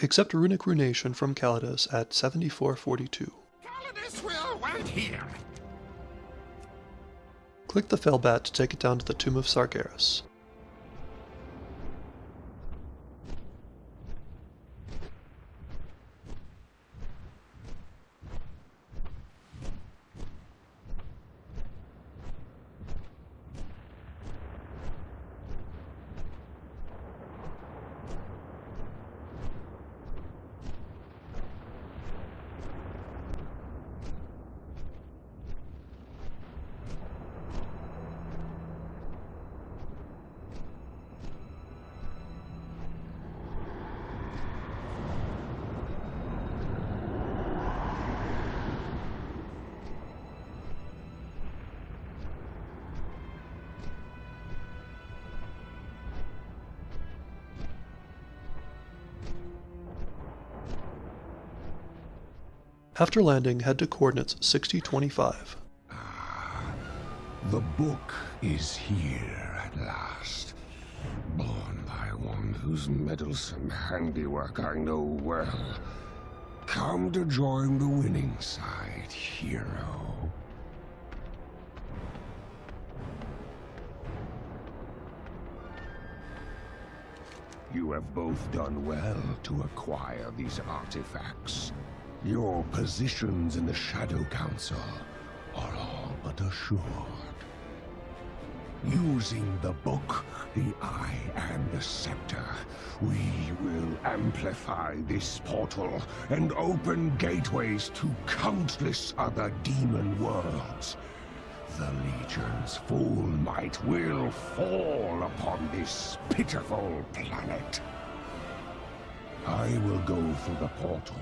Accept runic runation from Calydus at 7442. Calydus will wait here. Click the Felbat to take it down to the Tomb of Sargeras. After landing, head to coordinates 6025. Ah, the book is here at last. Born by one whose meddlesome handiwork I know well. Come to join the winning side, hero. You have both done well to acquire these artifacts. Your positions in the Shadow Council are all but assured. Using the book, the eye, and the scepter, we will amplify this portal and open gateways to countless other demon worlds. The Legion's full might will fall upon this pitiful planet. I will go through the portal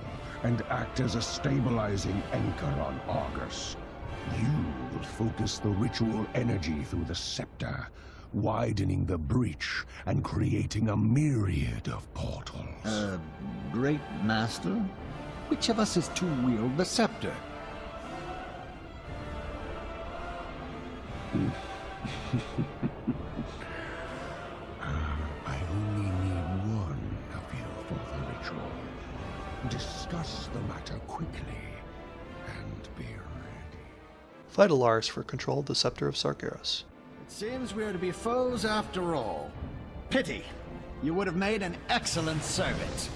and act as a stabilizing anchor on Argus. You will focus the ritual energy through the scepter, widening the breach and creating a myriad of portals. Uh, Great Master? Which of us is to wield the scepter? Discuss the matter quickly and be ready. Fight Alaris for control of the Scepter of Sargeras. It seems we are to be foes after all. Pity. You would have made an excellent servant.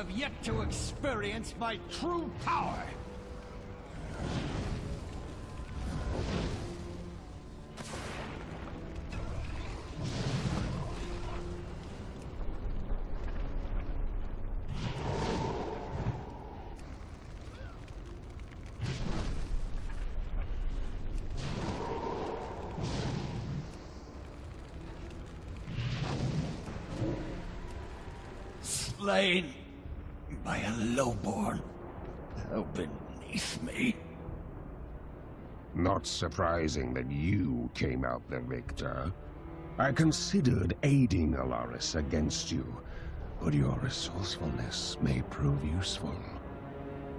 Have yet to experience my true power. Slain by a lowborn. How beneath me. Not surprising that you came out the victor. I considered aiding Alaris against you, but your resourcefulness may prove useful.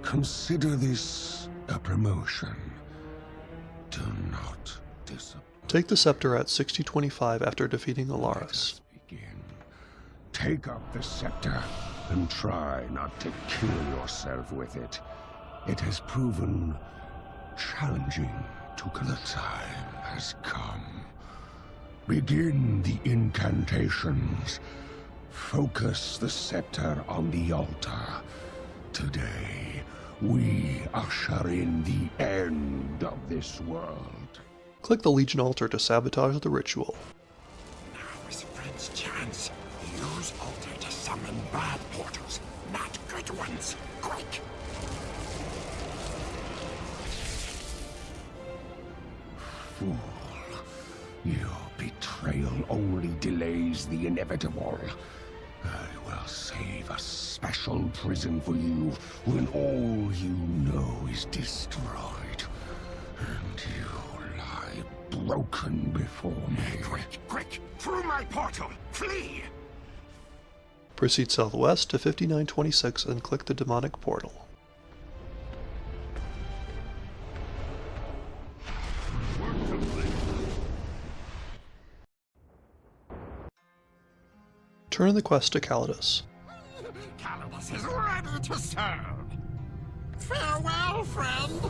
Consider this a promotion. Do not disappoint. Take the Scepter at 6025 after defeating Alaris. Begin. Take up the scepter and try not to kill yourself with it. It has proven challenging to the time has come. Begin the incantations. Focus the scepter on the altar. Today, we usher in the end of this world. Click the Legion altar to sabotage the ritual. Bad portals, not good ones. Quick! Fool. Your betrayal only delays the inevitable. I will save a special prison for you when all you know is destroyed. And you lie broken before me. Quick, quick! Through my portal! Flee! Proceed southwest to 5926 and click the demonic portal. Turn the quest to Calydus. Calydus is ready to serve! Farewell, friend!